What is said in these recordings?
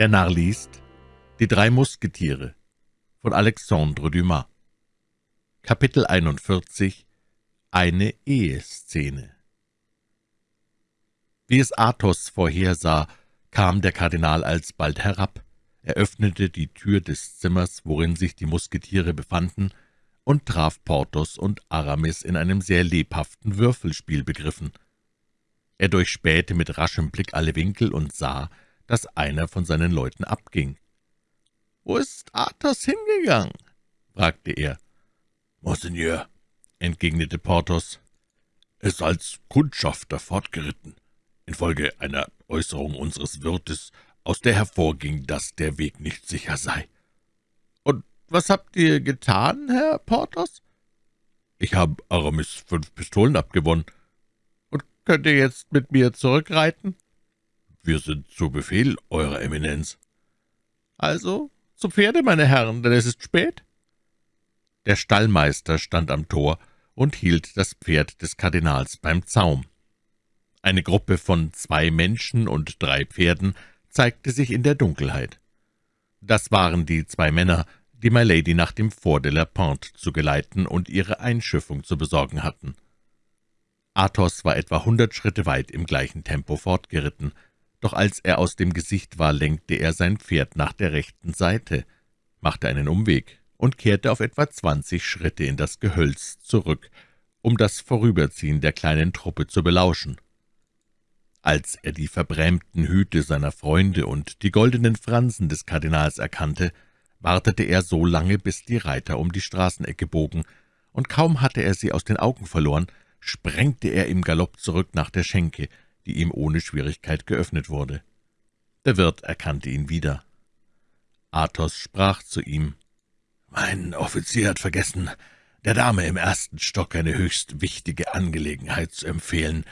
Der Narr liest Die drei Musketiere von Alexandre Dumas Kapitel 41 Eine Eheszene Wie es Athos vorhersah, kam der Kardinal alsbald herab. Er öffnete die Tür des Zimmers, worin sich die Musketiere befanden, und traf Porthos und Aramis in einem sehr lebhaften Würfelspiel begriffen. Er durchspähte mit raschem Blick alle Winkel und sah, dass einer von seinen Leuten abging. »Wo ist Athos hingegangen?« fragte er. »Monseigneur«, entgegnete Porthos, »ist als Kundschafter fortgeritten, infolge einer Äußerung unseres Wirtes, aus der hervorging, dass der Weg nicht sicher sei.« »Und was habt ihr getan, Herr Porthos?« »Ich habe Aramis fünf Pistolen abgewonnen.« »Und könnt ihr jetzt mit mir zurückreiten?« »Wir sind zu Befehl, Eurer Eminenz.« »Also zu Pferde, meine Herren, denn es ist spät.« Der Stallmeister stand am Tor und hielt das Pferd des Kardinals beim Zaum. Eine Gruppe von zwei Menschen und drei Pferden zeigte sich in der Dunkelheit. Das waren die zwei Männer, die Milady nach dem Fort de la Pente zu geleiten und ihre Einschiffung zu besorgen hatten. Athos war etwa hundert Schritte weit im gleichen Tempo fortgeritten, doch als er aus dem Gesicht war, lenkte er sein Pferd nach der rechten Seite, machte einen Umweg und kehrte auf etwa zwanzig Schritte in das Gehölz zurück, um das Vorüberziehen der kleinen Truppe zu belauschen. Als er die verbrämten Hüte seiner Freunde und die goldenen Fransen des Kardinals erkannte, wartete er so lange, bis die Reiter um die Straßenecke bogen, und kaum hatte er sie aus den Augen verloren, sprengte er im Galopp zurück nach der Schenke, die ihm ohne Schwierigkeit geöffnet wurde. Der Wirt erkannte ihn wieder. Athos sprach zu ihm, »Mein Offizier hat vergessen, der Dame im ersten Stock eine höchst wichtige Angelegenheit zu empfehlen,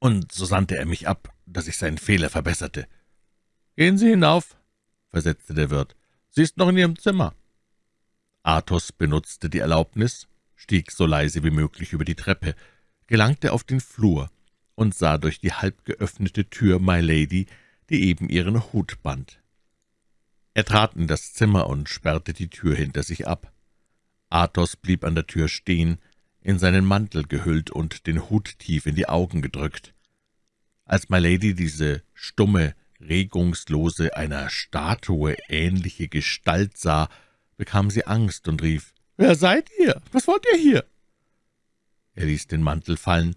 und so sandte er mich ab, dass ich seinen Fehler verbesserte.« »Gehen Sie hinauf«, versetzte der Wirt, »sie ist noch in Ihrem Zimmer.« Athos benutzte die Erlaubnis, stieg so leise wie möglich über die Treppe, gelangte auf den Flur und sah durch die halb geöffnete Tür My Lady, die eben ihren Hut band. Er trat in das Zimmer und sperrte die Tür hinter sich ab. Athos blieb an der Tür stehen, in seinen Mantel gehüllt und den Hut tief in die Augen gedrückt. Als My Lady diese stumme, regungslose, einer Statue ähnliche Gestalt sah, bekam sie Angst und rief, »Wer seid ihr? Was wollt ihr hier?« Er ließ den Mantel fallen,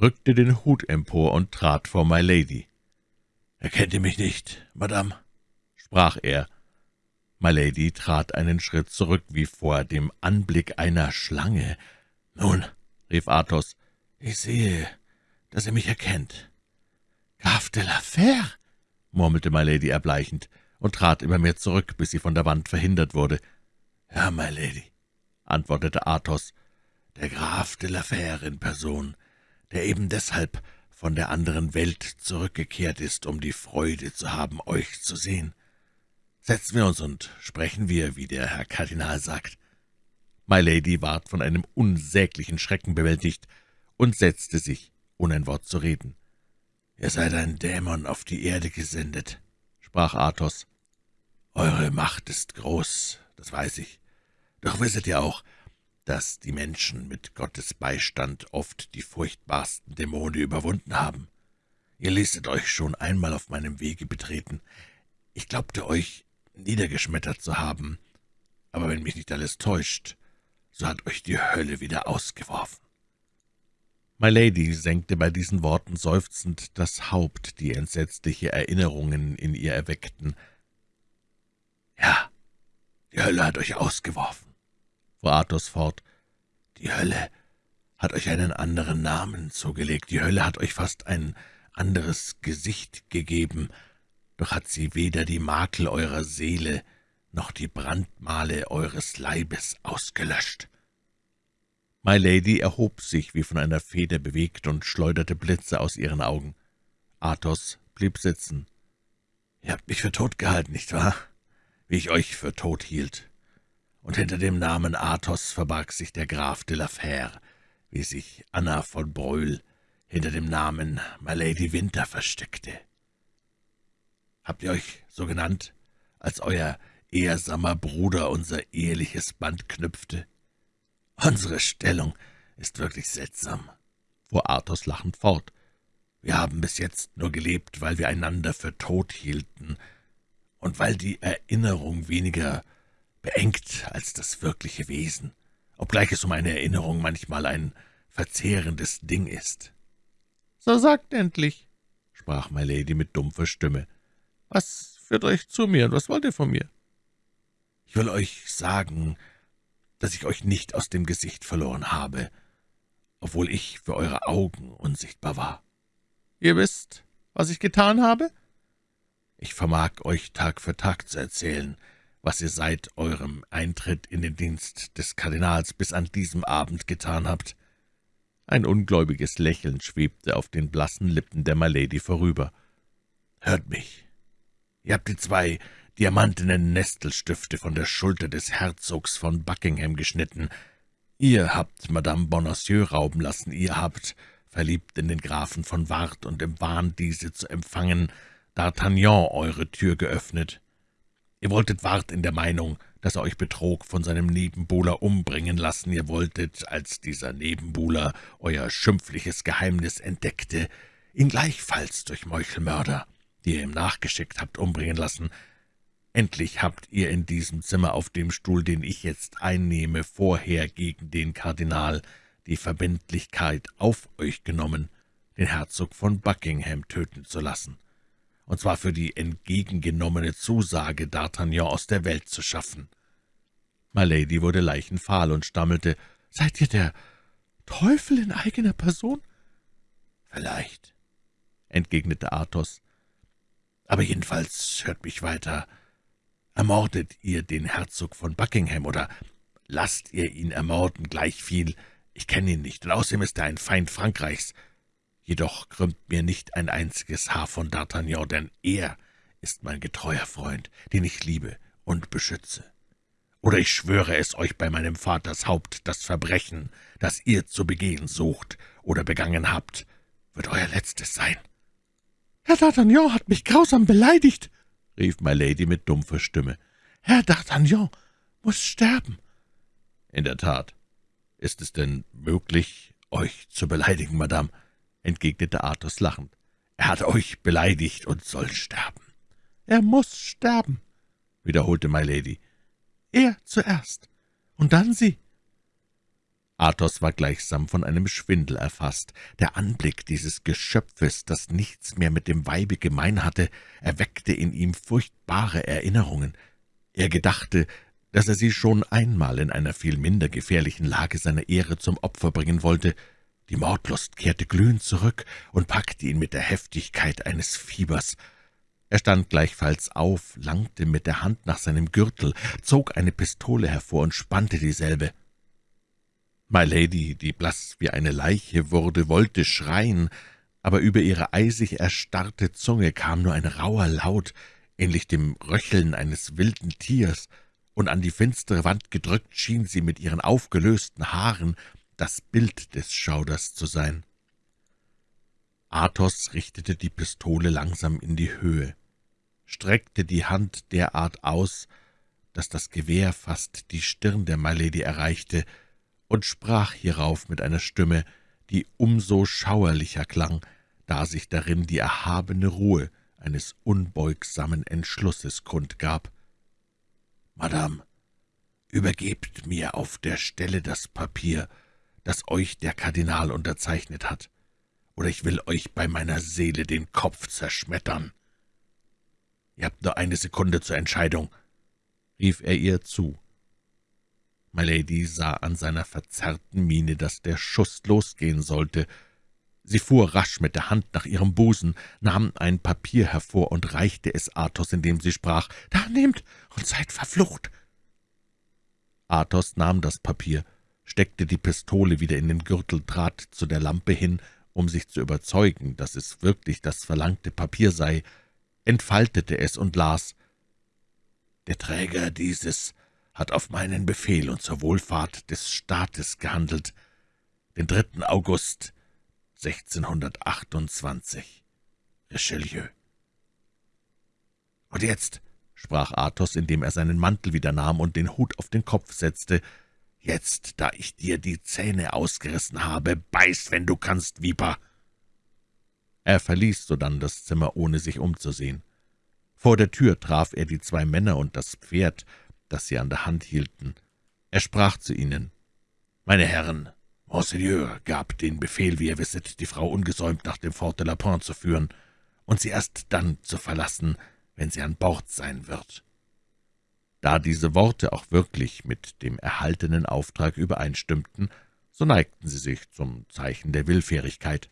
rückte den Hut empor und trat vor My Lady. »Erkennt ihr mich nicht, Madame?« sprach er. My Lady trat einen Schritt zurück, wie vor dem Anblick einer Schlange. »Nun«, rief Athos, »ich sehe, dass ihr mich erkennt.« »Graf de la Fère«, murmelte My Lady erbleichend und trat immer mehr zurück, bis sie von der Wand verhindert wurde. »Ja, My Lady«, antwortete Athos, »der Graf de la Fère in Person der eben deshalb von der anderen Welt zurückgekehrt ist, um die Freude zu haben, euch zu sehen. Setzen wir uns und sprechen wir, wie der Herr Kardinal sagt.« My Lady ward von einem unsäglichen Schrecken bewältigt und setzte sich, ohne ein Wort zu reden. »Ihr seid ein Dämon auf die Erde gesendet«, sprach Athos. »Eure Macht ist groß, das weiß ich. Doch wisset ihr auch, dass die Menschen mit Gottes Beistand oft die furchtbarsten Dämonen überwunden haben. Ihr ließet euch schon einmal auf meinem Wege betreten. Ich glaubte euch niedergeschmettert zu haben, aber wenn mich nicht alles täuscht, so hat euch die Hölle wieder ausgeworfen.« My Lady senkte bei diesen Worten seufzend das Haupt, die entsetzliche Erinnerungen in ihr erweckten. »Ja, die Hölle hat euch ausgeworfen fuhr Athos fort, »die Hölle hat euch einen anderen Namen zugelegt, die Hölle hat euch fast ein anderes Gesicht gegeben, doch hat sie weder die Makel eurer Seele noch die Brandmale eures Leibes ausgelöscht.« My Lady erhob sich, wie von einer Feder bewegt, und schleuderte Blitze aus ihren Augen. Athos blieb sitzen. »Ihr habt mich für tot gehalten, nicht wahr? Wie ich euch für tot hielt und hinter dem Namen Athos verbarg sich der Graf de la Fère, wie sich Anna von Brühl hinter dem Namen My Lady Winter versteckte. Habt ihr euch so genannt, als euer ehrsamer Bruder unser eheliches Band knüpfte? Unsere Stellung ist wirklich seltsam, fuhr Athos lachend fort. Wir haben bis jetzt nur gelebt, weil wir einander für tot hielten und weil die Erinnerung weniger beengt als das wirkliche Wesen, obgleich es um eine Erinnerung manchmal ein verzehrendes Ding ist. »So sagt endlich«, sprach Milady mit dumpfer Stimme, »was führt euch zu mir und was wollt ihr von mir?« »Ich will euch sagen, dass ich euch nicht aus dem Gesicht verloren habe, obwohl ich für eure Augen unsichtbar war.« »Ihr wisst, was ich getan habe?« »Ich vermag euch Tag für Tag zu erzählen, was ihr seit eurem Eintritt in den Dienst des Kardinals bis an diesem Abend getan habt.« Ein ungläubiges Lächeln schwebte auf den blassen Lippen der Milady vorüber. »Hört mich. Ihr habt die zwei diamantenen Nestelstifte von der Schulter des Herzogs von Buckingham geschnitten. Ihr habt Madame Bonacieux rauben lassen, ihr habt, verliebt in den Grafen von Ward und im Wahn, diese zu empfangen, D'Artagnan eure Tür geöffnet. Ihr wolltet Ward in der Meinung, dass er euch betrog, von seinem Nebenbuhler umbringen lassen. Ihr wolltet, als dieser Nebenbuhler euer schimpfliches Geheimnis entdeckte, ihn gleichfalls durch Meuchelmörder, die ihr ihm nachgeschickt habt, umbringen lassen. Endlich habt ihr in diesem Zimmer auf dem Stuhl, den ich jetzt einnehme, vorher gegen den Kardinal die Verbindlichkeit auf euch genommen, den Herzog von Buckingham töten zu lassen und zwar für die entgegengenommene Zusage, D'Artagnan aus der Welt zu schaffen. Milady wurde leichenfahl und stammelte, »Seid ihr der Teufel in eigener Person?« »Vielleicht«, entgegnete Athos. »Aber jedenfalls hört mich weiter. Ermordet ihr den Herzog von Buckingham oder lasst ihr ihn ermorden, gleichviel. Ich kenne ihn nicht, und außerdem ist er ein Feind Frankreichs. Jedoch krümmt mir nicht ein einziges Haar von D'Artagnan, denn er ist mein getreuer Freund, den ich liebe und beschütze. Oder ich schwöre es euch bei meinem Vaters Haupt, das Verbrechen, das ihr zu begehen sucht oder begangen habt, wird euer letztes sein.« »Herr D'Artagnan hat mich grausam beleidigt«, rief Milady mit dumpfer Stimme. »Herr D'Artagnan muss sterben.« »In der Tat. Ist es denn möglich, euch zu beleidigen, Madame?« Entgegnete Athos lachend. »Er hat euch beleidigt und soll sterben.« »Er muss sterben«, wiederholte Milady. »Er zuerst, und dann Sie.« Athos war gleichsam von einem Schwindel erfasst. Der Anblick dieses Geschöpfes, das nichts mehr mit dem Weibe gemein hatte, erweckte in ihm furchtbare Erinnerungen. Er gedachte, dass er sie schon einmal in einer viel minder gefährlichen Lage seiner Ehre zum Opfer bringen wollte, die Mordlust kehrte glühend zurück und packte ihn mit der Heftigkeit eines Fiebers. Er stand gleichfalls auf, langte mit der Hand nach seinem Gürtel, zog eine Pistole hervor und spannte dieselbe. My Lady, die blass wie eine Leiche wurde, wollte schreien, aber über ihre eisig erstarrte Zunge kam nur ein rauer Laut, ähnlich dem Röcheln eines wilden Tiers, und an die finstere Wand gedrückt schien sie mit ihren aufgelösten Haaren das Bild des Schauders zu sein. Athos richtete die Pistole langsam in die Höhe, streckte die Hand derart aus, dass das Gewehr fast die Stirn der Milady erreichte, und sprach hierauf mit einer Stimme, die umso schauerlicher klang, da sich darin die erhabene Ruhe eines unbeugsamen Entschlusses kundgab. »Madame, übergebt mir auf der Stelle das Papier, das euch der Kardinal unterzeichnet hat, oder ich will euch bei meiner Seele den Kopf zerschmettern. Ihr habt nur eine Sekunde zur Entscheidung«, rief er ihr zu. Milady sah an seiner verzerrten Miene, dass der Schuss losgehen sollte. Sie fuhr rasch mit der Hand nach ihrem Busen, nahm ein Papier hervor und reichte es Athos, indem sie sprach, »Da nehmt und seid verflucht!« Athos nahm das Papier, steckte die Pistole wieder in den Gürtel, trat zu der Lampe hin, um sich zu überzeugen, dass es wirklich das verlangte Papier sei, entfaltete es und las »Der Träger dieses hat auf meinen Befehl und zur Wohlfahrt des Staates gehandelt, den 3. August 1628. Richelieu.« »Und jetzt«, sprach Athos, indem er seinen Mantel wieder nahm und den Hut auf den Kopf setzte, »jetzt, da ich dir die Zähne ausgerissen habe, beiß, wenn du kannst, Viper!« Er verließ sodann das Zimmer, ohne sich umzusehen. Vor der Tür traf er die zwei Männer und das Pferd, das sie an der Hand hielten. Er sprach zu ihnen, »Meine Herren, Monseigneur gab den Befehl, wie ihr wisset, die Frau ungesäumt nach dem Fort de la Pointe zu führen und sie erst dann zu verlassen, wenn sie an Bord sein wird.« Da diese Worte auch wirklich mit dem erhaltenen Auftrag übereinstimmten, so neigten sie sich zum Zeichen der Willfährigkeit.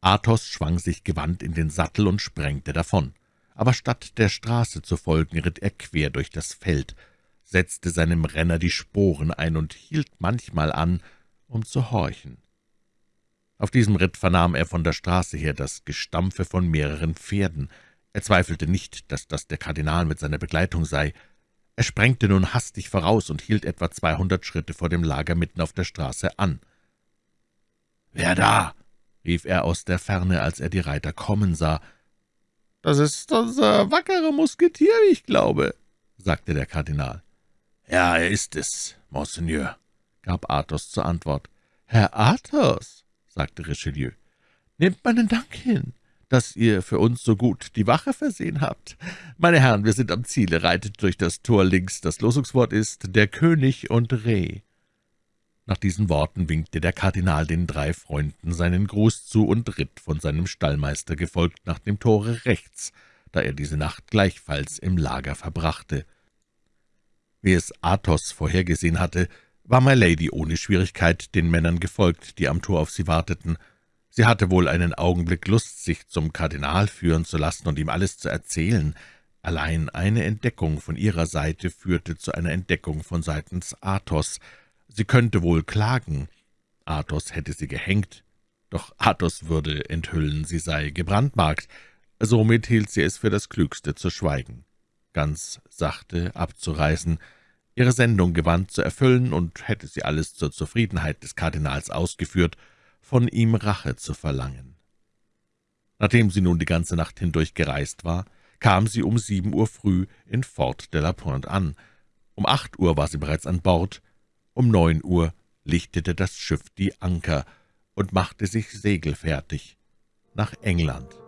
Athos schwang sich gewandt in den Sattel und sprengte davon. Aber statt der Straße zu folgen, ritt er quer durch das Feld, setzte seinem Renner die Sporen ein und hielt manchmal an, um zu horchen. Auf diesem Ritt vernahm er von der Straße her das Gestampfe von mehreren Pferden. Er zweifelte nicht, dass das der Kardinal mit seiner Begleitung sei. Er sprengte nun hastig voraus und hielt etwa zweihundert Schritte vor dem Lager mitten auf der Straße an. »Wer da?« rief er aus der Ferne, als er die Reiter kommen sah. »Das ist unser wackerer Musketier, wie ich glaube«, sagte der Kardinal. »Ja, er ist es, Monseigneur«, gab Athos zur Antwort. »Herr Athos«, sagte Richelieu, »nehmt meinen Dank hin, dass ihr für uns so gut die Wache versehen habt. Meine Herren, wir sind am Ziele, reitet durch das Tor links. Das Losungswort ist »Der König und Reh«. Nach diesen Worten winkte der Kardinal den drei Freunden seinen Gruß zu und ritt von seinem Stallmeister gefolgt nach dem Tore rechts, da er diese Nacht gleichfalls im Lager verbrachte. Wie es Athos vorhergesehen hatte, war My Lady ohne Schwierigkeit den Männern gefolgt, die am Tor auf sie warteten. Sie hatte wohl einen Augenblick Lust, sich zum Kardinal führen zu lassen und ihm alles zu erzählen. Allein eine Entdeckung von ihrer Seite führte zu einer Entdeckung von seitens Athos. Sie könnte wohl klagen. Athos hätte sie gehängt. Doch Athos würde enthüllen, sie sei gebrandmarkt. Somit hielt sie es für das Klügste zu schweigen, ganz sachte abzureisen, ihre Sendung gewandt zu erfüllen, und hätte sie alles zur Zufriedenheit des Kardinals ausgeführt, von ihm Rache zu verlangen. Nachdem sie nun die ganze Nacht hindurch gereist war, kam sie um sieben Uhr früh in Fort de la Pointe an. Um acht Uhr war sie bereits an Bord, um neun Uhr lichtete das Schiff die Anker und machte sich segelfertig nach England.